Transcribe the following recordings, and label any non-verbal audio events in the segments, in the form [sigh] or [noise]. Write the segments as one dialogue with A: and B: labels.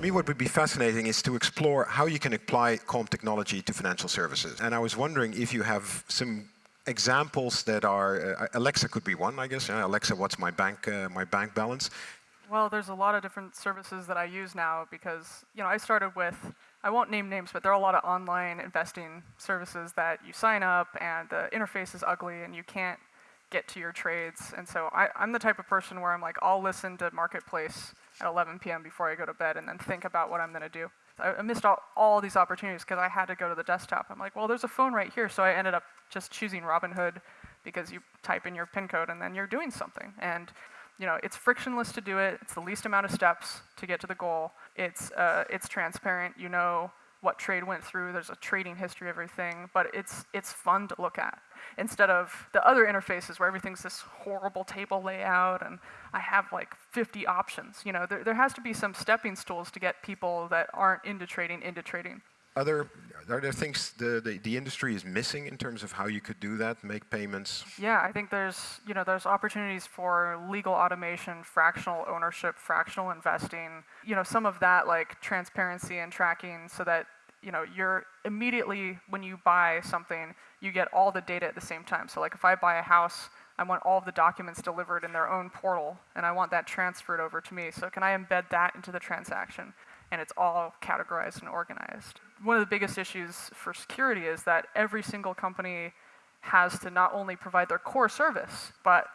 A: me, what would be fascinating is to explore how you can apply Calm technology to financial services. And I was wondering if you have some examples that are, uh, Alexa could be one, I guess. Uh, Alexa, what's my bank, uh, my bank balance?
B: Well, there's a lot of different services that I use now because, you know, I started with, I won't name names, but there are a lot of online investing services that you sign up and the interface is ugly and you can't get to your trades. And so I, am the type of person where I'm like, I'll listen to Marketplace at 11 p.m. before I go to bed and then think about what I'm going to do. I, I missed all, all these opportunities because I had to go to the desktop. I'm like, well, there's a phone right here. So I ended up just choosing Robinhood because you type in your PIN code and then you're doing something. And you know, it's frictionless to do it. It's the least amount of steps to get to the goal. It's, uh, it's transparent. You know what trade went through. There's a trading history of everything, but it's, it's fun to look at. Instead of the other interfaces where everything's this horrible table layout and I have like 50 options. You know, there, there has to be some stepping stools to get people that aren't into trading into trading.
A: Other are there things the, the, the, industry is missing in terms of how you could do that, make payments?
B: Yeah, I think there's, you know, there's opportunities for legal automation, fractional ownership, fractional investing, you know, some of that like transparency and tracking so that, you know, you're immediately, when you buy something, you get all the data at the same time. So like if I buy a house, I want all of the documents delivered in their own portal, and I want that transferred over to me. So can I embed that into the transaction? and it's all categorized and organized. One of the biggest issues for security is that every single company has to not only provide their core service, but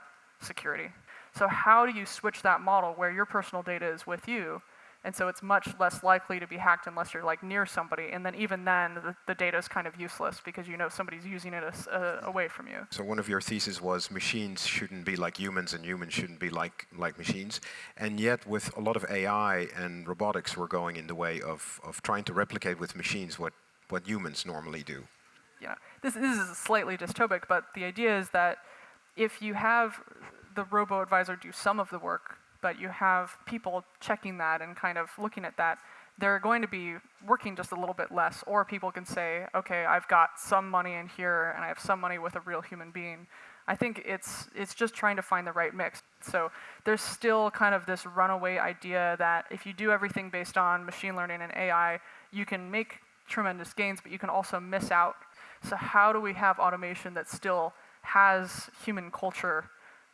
B: security. So how do you switch that model where your personal data is with you and so it's much less likely to be hacked unless you're like near somebody. And then even then, the, the data is kind of useless because you know somebody's using it as, uh, away from you.
A: So one of your theses was machines shouldn't be like humans and humans shouldn't be like, like machines. And yet with a lot of AI and robotics, we're going in the way of, of trying to replicate with machines what, what humans normally do.
B: Yeah, this, this is slightly dystopic, but the idea is that if you have the robo-advisor do some of the work, but you have people checking that and kind of looking at that, they're going to be working just a little bit less. Or people can say, okay, I've got some money in here and I have some money with a real human being. I think it's, it's just trying to find the right mix. So there's still kind of this runaway idea that if you do everything based on machine learning and AI, you can make tremendous gains, but you can also miss out. So how do we have automation that still has human culture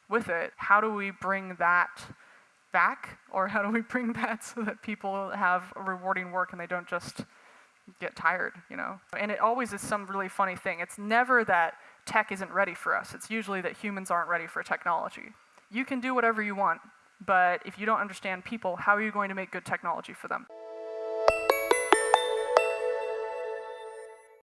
B: with it? How do we bring that back? Or how do we bring [laughs] that so that people have rewarding work and they don't just get tired, you know? And it always is some really funny thing. It's never that tech isn't ready for us. It's usually that humans aren't ready for technology. You can do whatever you want, but if you don't understand people, how are you going to make good technology for them?